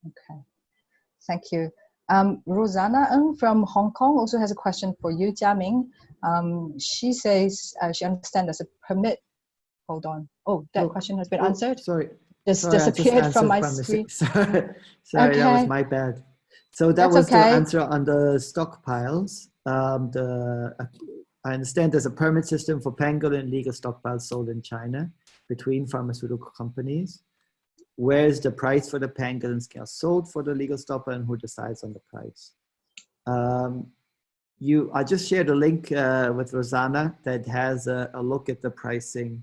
Okay, thank you. Um, Rosanna Ng from Hong Kong also has a question for you, Jiaming. Um, she says uh, she understands there's a permit. Hold on. Oh, that Oh, question has been Oh, answered. Sorry. Just Sorry, I just disappeared from my by mistake. screen. Sorry, sorry that was my bad. So that That's was okay. the answer on the stockpiles. Um, the uh, I understand there's a permit system for pangolin legal stockpiles sold in China between pharmaceutical companies. Where is the price for the pangolin scale sold for the legal stockpile and who decides on the price? Um, you, I just shared a link uh, with Rosanna that has a, a look at the pricing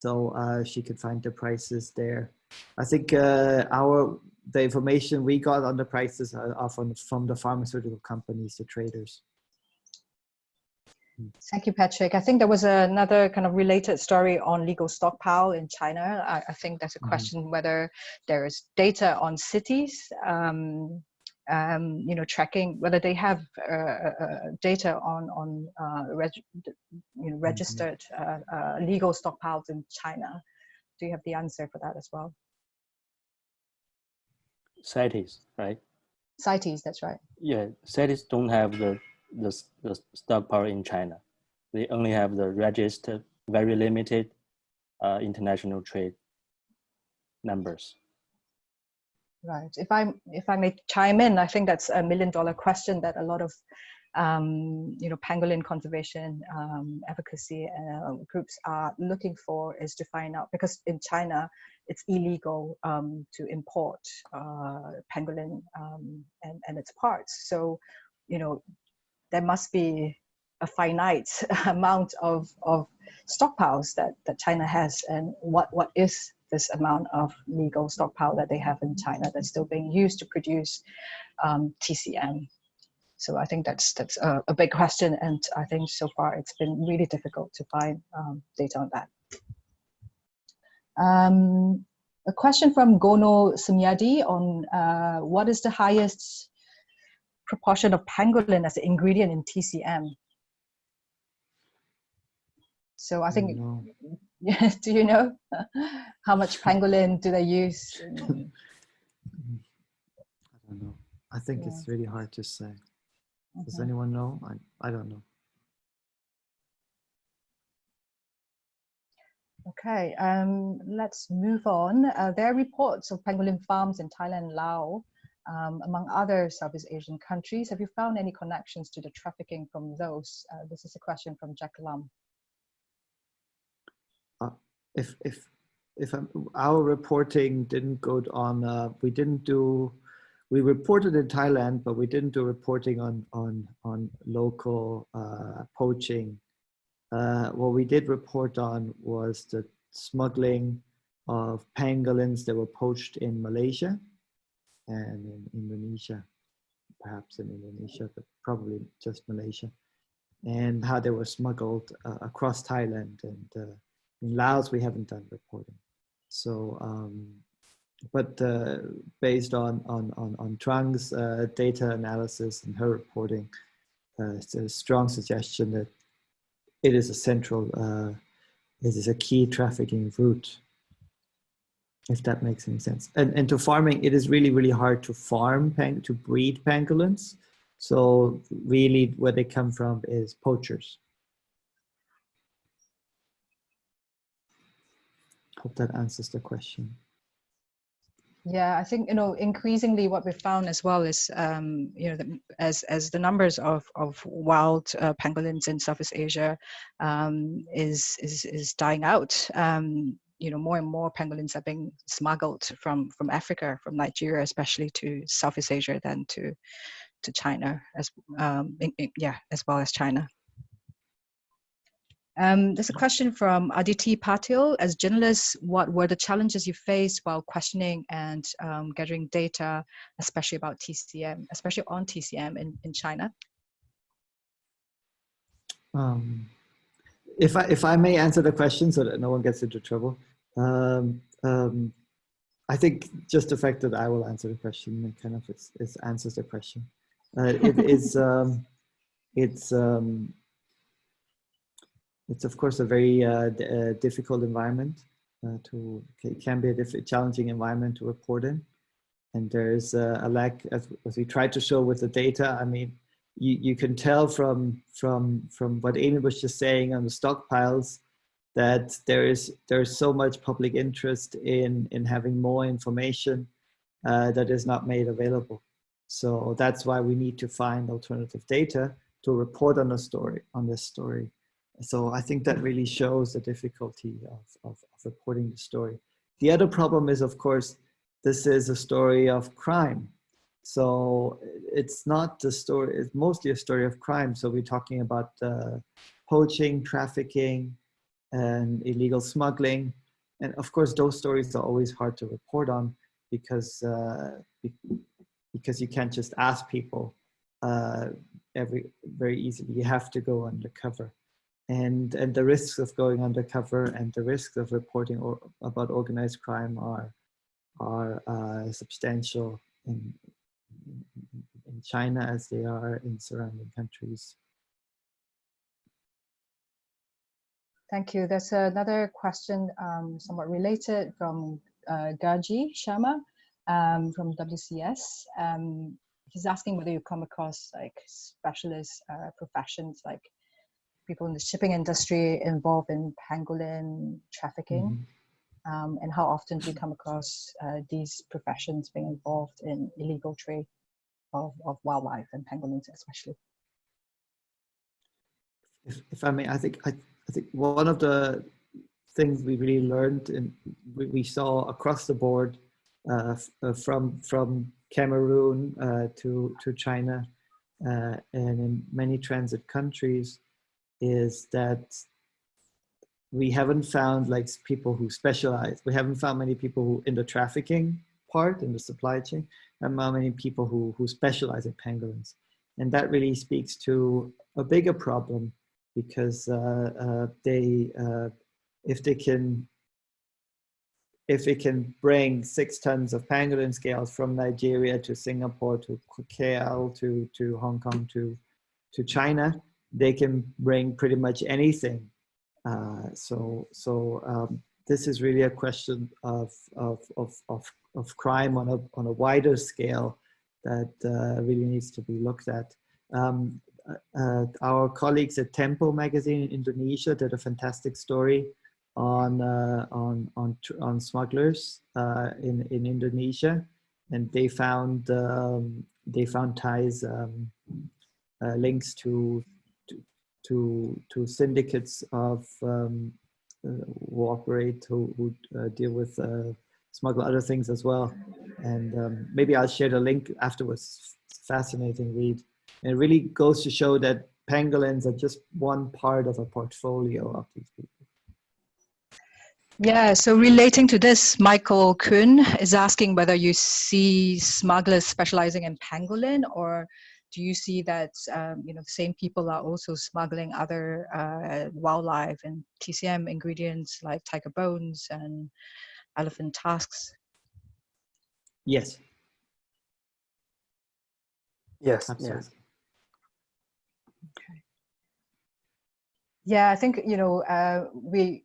so uh, she could find the prices there. I think uh, our the information we got on the prices are, are from from the pharmaceutical companies, the traders. Thank you, Patrick. I think there was another kind of related story on legal stockpile in China. I, I think that's a Mhm. question whether there is data on cities, um, um, you know, tracking whether they have uh, uh, data on on uh, reg, you know, registered uh, uh, legal stockpiles in China. Do you have the answer for that as well? Cities, right? CITES, that's right. Yeah, cities don't have the, the, the stockpile in China. They only have the registered, very limited uh, international trade numbers. Right. If I if I may chime in, I think that's a million dollar question that a lot of um, you know pangolin conservation um, advocacy uh, groups are looking for is to find out because in China it's illegal um, to import uh, pangolin um, and and its parts. So you know there must be a finite amount of of stockpiles that that China has, and what what is this amount of legal stockpile that they have in China that's still being used to produce um, TCM. So I think that's that's a, a, big question, and I think so far it's been really difficult to find um, data on that. Um, a question from Gono Sumyadi on uh, what is the highest proportion of pangolin as an ingredient in TCM? So I think No. Yes, do you know how much pangolin do they use? I don't know. I think Yeah. it's really hard to say. Does Mhm. anyone know? I, I don't know. Okay, um, let's move on. Uh, there are reports of pangolin farms in Thailand and Laos, um, among other Southeast Asian countries. Have you found any connections to the trafficking from those? Uh, this is a question from Jack Lum. if if if um, our reporting didn't go on, uh, we didn't do. We reported in Thailand, but we didn't do reporting on on on local uh, poaching. Uh, what we did report on was the smuggling of pangolins that were poached in Malaysia and in Indonesia, perhaps in Indonesia, but probably just Malaysia, and how they were smuggled uh, across Thailand and. Uh, in Laos, we haven't done reporting. So, um, but uh, based on on on, on Trang's uh, data analysis and her reporting, uh, it's a strong suggestion that it is a central, uh, it is a key trafficking route. If that makes any sense. And and to farming, it is really really hard to farm pang to breed pangolins. So really, where they come from is poachers. hope that answers the question. Yeah, I think you know increasingly what we've found as well is um, you know the, as as the numbers of of wild uh, pangolins in Southeast Asia um, is is is dying out. Um, you know, more and more pangolins are being smuggled from from Africa, from Nigeria, especially to Southeast Asia, than to to China as um, in, in, yeah, as well as China. Um, there's a question from Aditi Patil. As journalists, what were the challenges you faced while questioning and um, gathering data, especially about TCM, especially on TCM in, in China? Um, if I if I may answer the question so that no one gets into trouble, um, um, I think just the fact that I will answer the question kind of is, is answers the question. Uh, it is um, it's um, it's of course a very uh, uh, difficult environment uh, to, it can be a challenging environment to report in. And there's a, a lack, as, as, we tried to show with the data, I mean, you, you can tell from, from, from what Amy was just saying on the stockpiles that there is there's so much public interest in, in having more information uh, that is not made available. So that's why we need to find alternative data to report on a story, on this story. So I think that really shows the difficulty of, of, of, reporting the story. The other problem is, of course, this is a story of crime. So it's not the story, it's mostly a story of crime. So we're talking about uh, poaching, trafficking, and illegal smuggling. And of course, those stories are always hard to report on because, uh, because you can't just ask people uh, every very easily. You have to go undercover and and the risks of going undercover and the risks of reporting or, about organized crime are are uh, substantial in, in China as they are in surrounding countries. Thank you. There's another question um, somewhat related from uh, Gaji Sharma um, from WCS. Um, he's asking whether you come across like specialist uh, professions like people in the shipping industry involved in pangolin trafficking? Mm -hmm. um, and how often do you come across uh, these professions being involved in illegal trade of, of wildlife and pangolins especially? If, if I may, I think I, I think one of the things we really learned and we, we saw across the board uh, uh, from from Cameroon uh, to to China uh, and in many transit countries is that we haven't found like people who specialize. We haven't found many people who in the trafficking part in the supply chain and not many people who, who specialize in pangolins. And that really speaks to a bigger problem because uh, uh, they, uh, if they can, if they can bring six tons of pangolin scales from Nigeria to Singapore to KL to, to Hong Kong to, to China, they can bring pretty much anything. Uh, so so um, this is really a question of, of, of, of, of crime on a, on a wider scale that uh, really needs to be looked at. Um, uh, our colleagues at Tempo magazine in Indonesia did a fantastic story on uh, on on on smugglers uh, in in Indonesia, and they found um, they found ties um, uh, links to to to syndicates of um, uh, who operate who, who uh, deal with uh, smuggle other things as well. And um, maybe I'll share the link afterwards. Fascinating read. And it really goes to show that pangolins are just one part of a portfolio of these people. Yeah, so relating to this, Michael Kuhn is asking whether you see smugglers specializing in pangolin or do you see that um, you know the same people are also smuggling other uh, wildlife and TCM ingredients like tiger bones and elephant tusks? Yes. Yes. Absolutely. Yes. Okay. Yeah, I think you know uh, we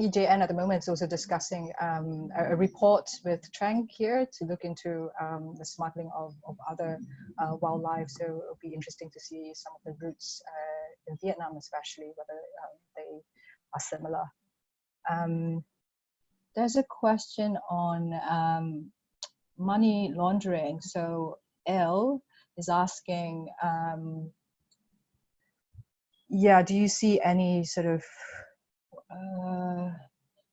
EJN at the moment is also discussing um, a, a, report with Trang here to look into um, the smuggling of, of other uh, wildlife. So it'll be interesting to see some of the routes uh, in Vietnam, especially whether um, they are similar. There's a question on um, money laundering. So L is asking, um, yeah, do you see any sort of, uh,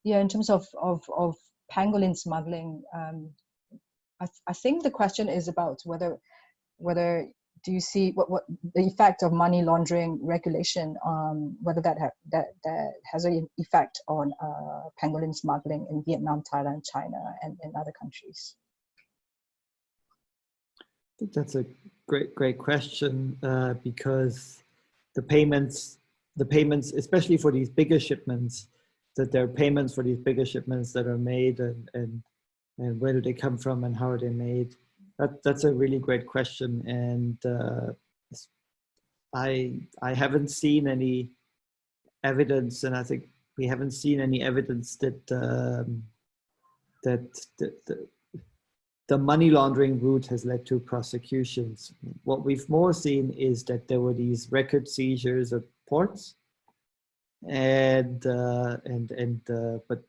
yeah, in terms of, of, of pangolin smuggling, um, I, th I think the question is about whether, whether do you see what, what the effect of money laundering regulation, um, whether that, ha that, that has an effect on uh, pangolin smuggling in Vietnam, Thailand, China, and in other countries? I think that's a great, great question uh, because the payments, the payments, especially for these bigger shipments, that there are payments for these bigger shipments that are made and, and, and where do they come from and how are they made? That, that's a really great question. And uh, I, I haven't seen any evidence and I think we haven't seen any evidence that, um, that, that, that the money laundering route has led to prosecutions. What we've more seen is that there were these record seizures at ports, and uh, and and uh, but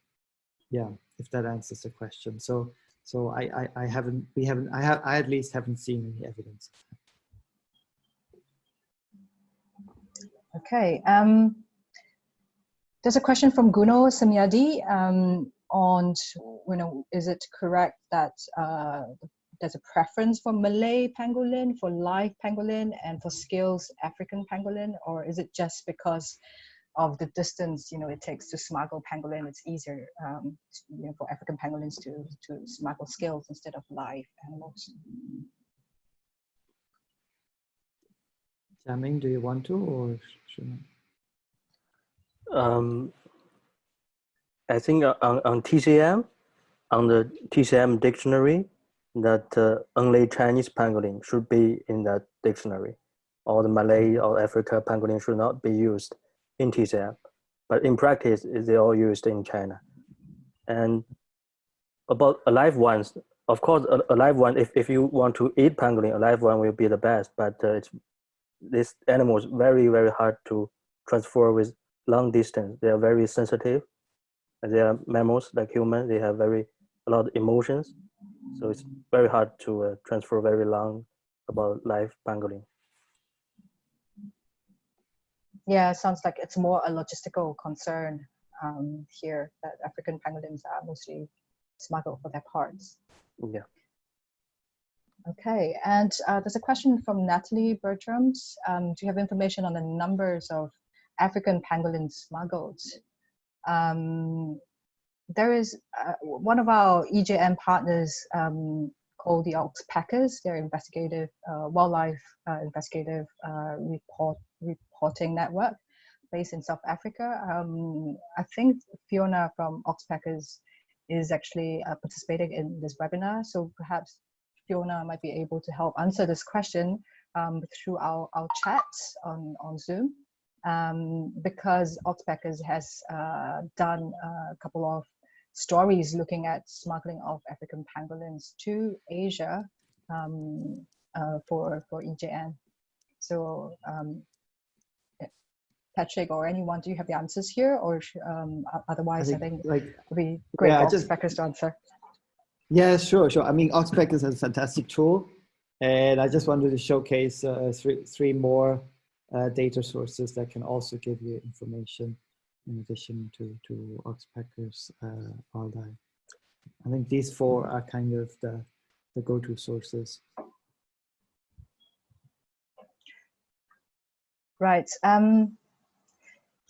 yeah, if that answers the question. So so I I, I haven't we haven't I have I at least haven't seen any evidence. Okay. Um, there's a question from Guno Samyadi. Um, on, you know, is it correct that uh, there's a preference for Malay pangolin, for live pangolin, and for skills African pangolin, or is it just because of the distance, you know, it takes to smuggle pangolin, it's easier, um, you know, for African pangolins to, to smuggle skills instead of live animals? Jiaming, do you want to, or should I? Um, I think on, on TCM, on the TCM dictionary, that uh, only Chinese pangolin should be in that dictionary. Or the Malay or Africa pangolin should not be used in TCM. But in practice, they all used in China. And about alive ones, of course, a, a live one, if, if you want to eat pangolin, a live one will be the best, but uh, it's, this animal is very, very hard to transfer with long distance. They are very sensitive they are mammals like humans. They have very a lot of emotions, so it's very hard to uh, transfer very long about live pangolin. Yeah, sounds like it's more a logistical concern um, here that African pangolins are mostly smuggled for their parts. Yeah. Okay, and uh, there's a question from Natalie Bertrams. Um, do you have information on the numbers of African pangolins smuggled? Um, there is uh, one of our EJN partners um, called the Oxpeckers. They're investigative uh, wildlife uh, investigative uh, report reporting network based in South Africa. Um, I think Fiona from Oxpeckers is actually uh, participating in this webinar. So perhaps Fiona might be able to help answer this question um, through our, our chat on, on Zoom um, because Oxpeckers has uh, done a couple of stories looking at smuggling of African pangolins to Asia um, uh, for, for EJN. So um, Patrick or anyone, do you have the answers here or um, otherwise I think, I think like, would be great yeah, for Oxpeckers to answer. Yeah, sure, sure. I mean, Oxpeckers is a fantastic tool and I just wanted to showcase uh, three, three more uh, data sources that can also give you information in addition to, to Oxpeckers uh, wildlife. I think these four are kind of the, the go-to sources. Right. Um,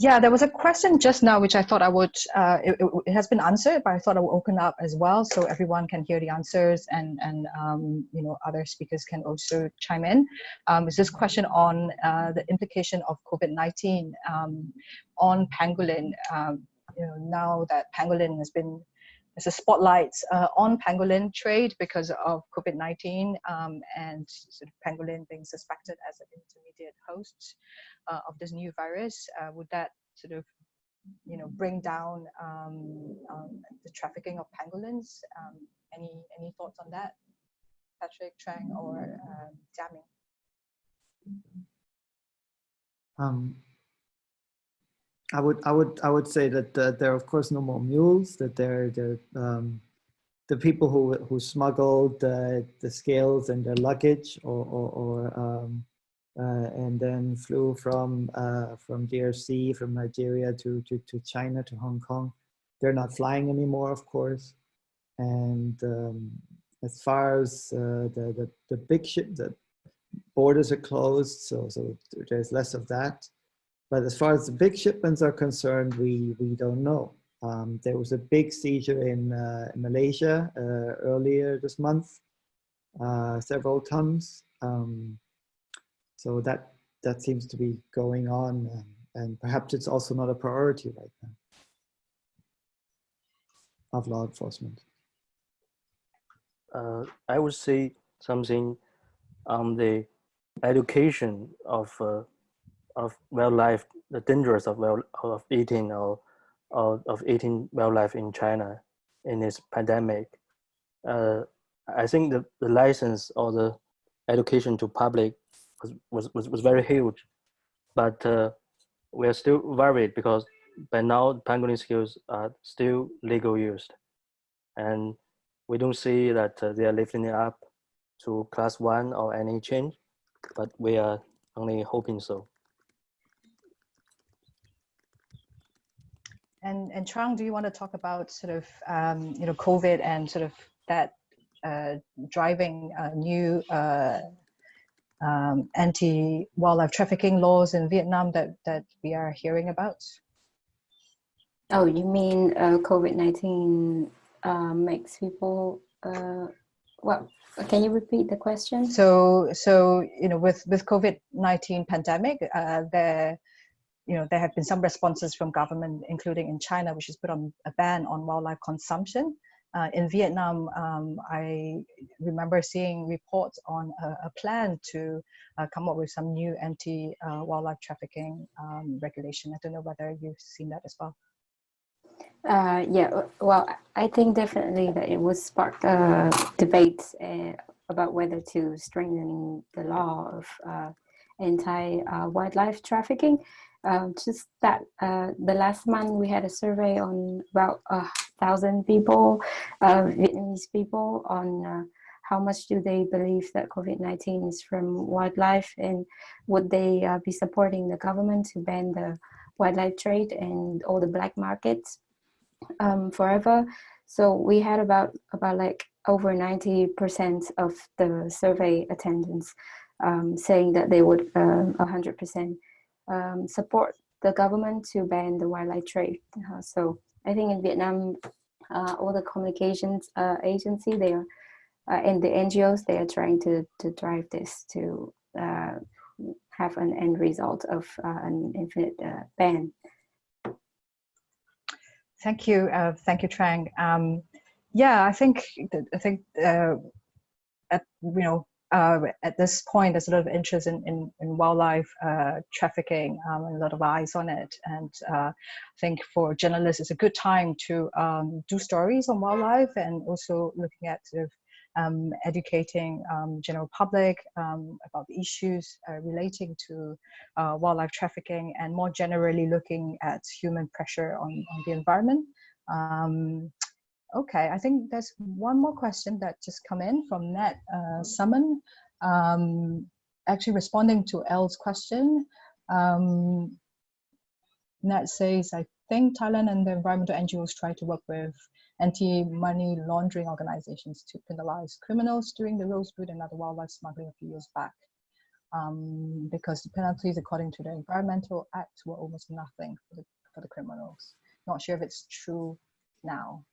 yeah, there was a question just now, which I thought I would, uh, it, it, has been answered, but I thought I would open up as well so everyone can hear the answers and, and um, you know, other speakers can also chime in. Um, is this question on uh, the implication of COVID-19 um, on pangolin, um, you know, now that pangolin has been, there's a spotlight uh, on pangolin trade because of COVID-19 um, and sort of pangolin being suspected as an intermediate host uh, of this new virus, uh, would that sort of you know bring down um, um, the trafficking of pangolins? Um, any any thoughts on that, Patrick Trang or um, Um, I would I would I would say that uh, there are of course no more mules. That there there um, the people who who smuggled uh, the scales and their luggage or or, or um, uh, and then flew from uh, from DRC from Nigeria to, to to China to Hong Kong. They're not flying anymore, of course. And um, as far as uh, the, the the big ship, the borders are closed, so so there's less of that. But as far as the big shipments are concerned, we, we don't know. Um, there was a big seizure in, uh, in Malaysia uh, earlier this month, uh, several tons. Um, so that, that seems to be going on um, and perhaps it's also not a priority right now of law enforcement. Uh, I would say something on the education of uh, of wildlife, the dangers of of eating or, or of eating wildlife in China in this pandemic. Uh, I think the, the license or the education to public was, was, was, was very huge, but uh, we are still worried because by now pangolin skills are still legal used. And we don't see that uh, they are lifting it up to class one or any change, but we are only hoping so. And and Trang, do you want to talk about sort of um, you know COVID and sort of that uh, driving uh, new uh, um, anti wildlife trafficking laws in Vietnam that that we are hearing about? Oh, you mean uh, COVID nineteen uh, makes people? Uh, well, can you repeat the question? So so you know with with COVID nineteen pandemic, there you know, there have been some responses from government, including in China, which has put on a ban on wildlife consumption. Uh, in Vietnam, um, I remember seeing reports on a, a plan to uh, come up with some new anti-wildlife uh, trafficking um, regulation. I don't know whether you've seen that as well. Uh, yeah, well, I think definitely that it was spark uh, debates uh, about whether to strengthen the law of anti-wildlife trafficking. Um, just that uh, the last month we had a survey on about a thousand people, uh, Vietnamese people, on uh, how much do they believe that COVID-19 is from wildlife and would they uh, be supporting the government to ban the wildlife trade and all the black markets um, forever. So we had about about like over 90% of the survey attendance um, saying that they would 100% um, support the government to ban the wildlife trade. Uh, so I think in Vietnam, uh, all the communications uh, agency they are uh, and the NGOs they are trying to to drive this to uh, have an end result of uh, an infinite ban. Thank you, thank you, Trang. Um, yeah, I think I think at, you know uh, at this point, there's a lot of interest in, in, in wildlife uh, trafficking um, and a lot of eyes on it. And uh, I think for journalists, it's a good time to um, do stories on wildlife and also looking at sort of um, educating um, general public um, about the issues uh, relating to uh, wildlife trafficking and more generally looking at human pressure on, on the environment. Um, Okay, I think there's one more question that just come in from Nat uh, Summon. Um, actually responding to Elle's question. Um, Nat says, I think Thailand and the environmental NGOs try to work with anti-money laundering organizations to penalize criminals during the rosewood and other wildlife smuggling a few years back. Um, because the penalties according to the Environmental Act were almost nothing for the, for the criminals. Not sure if it's true now.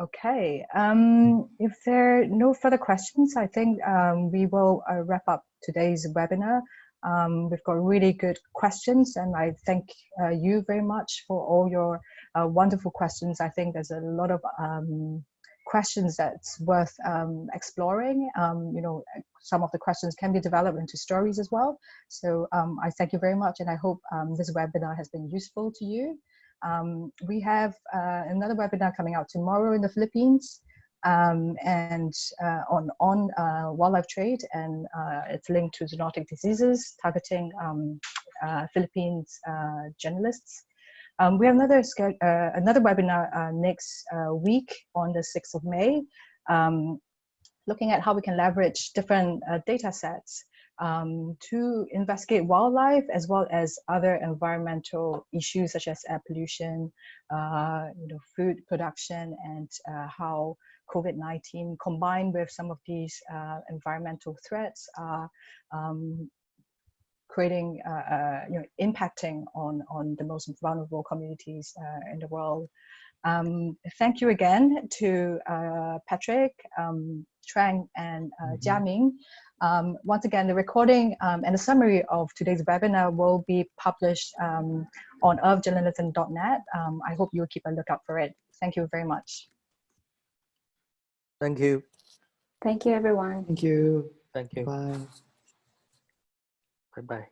Okay, um, if there are no further questions, I think um, we will uh, wrap up today's webinar. Um, we've got really good questions and I thank uh, you very much for all your uh, wonderful questions. I think there's a lot of um, questions that's worth um, exploring. Um, you know, some of the questions can be developed into stories as well. So I thank you very much and I hope this webinar has been useful to you. Um, we have uh, another webinar coming out tomorrow in the Philippines um, and uh, on, on uh, wildlife trade and uh, it's linked to zoonotic diseases targeting um, uh, Philippines uh, journalists. Um, we have another another webinar next week on the 6th of May, um, looking at how we can leverage different data sets um, to investigate wildlife as well as other environmental issues such as air pollution, uh, you know, food production, and uh, how COVID-19 combined with some of these uh, environmental threats are um, creating, uh, uh, you know, impacting on, on the most vulnerable communities uh, in the world. Um, thank you again to Patrick, um, Trang, and mm -hmm. Jiaming. Um, once again, the recording um, and a summary of today's webinar will be published um, on earthjournalism.net. Um, I hope you'll keep a lookout for it. Thank you very much. Thank you. Thank you, everyone. Thank you. Thank you. Bye. Bye-bye.